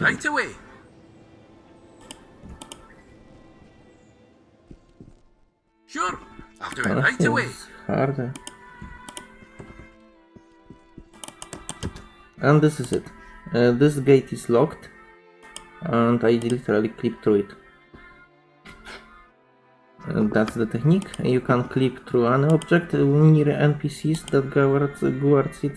Right away. Sure, I'll do it right away. Harder. And this is it. Uh, this gate is locked, and I literally clip through it. And that's the technique. You can clip through an object near NPCs that guards, guards it.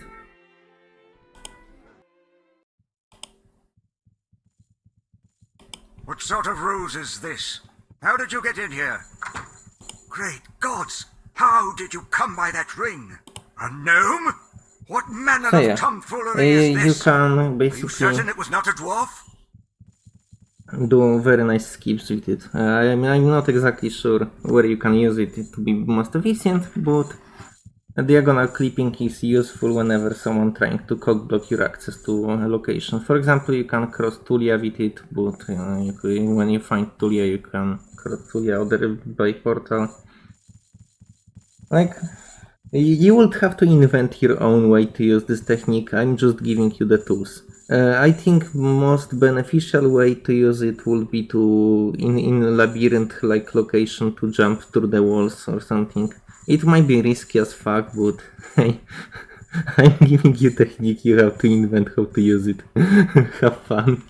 What sort of ruse is this? How did you get in here? Great gods! How did you come by that ring? A gnome? What manner So of yeah, tomfoolery Uh, is you this? can Are you certain it was not a dwarf? do very nice skips with it. Uh, I mean, I'm not exactly sure where you can use it to be most efficient, but diagonal clipping is useful whenever someone trying to cockblock your access to a location. For example, you can cross Tulia with it, but you can- when you find Tulia, you can cross Tulia other by portal. Like, you would have to invent your own way to use this technique. I'm just giving you the tools. Uh, I think most beneficial way to use it would be to in in labyrinth like location to jump through the walls or something. It might be risky as fuck, but hey, I'm giving you technique. You have to invent how to use it. have fun.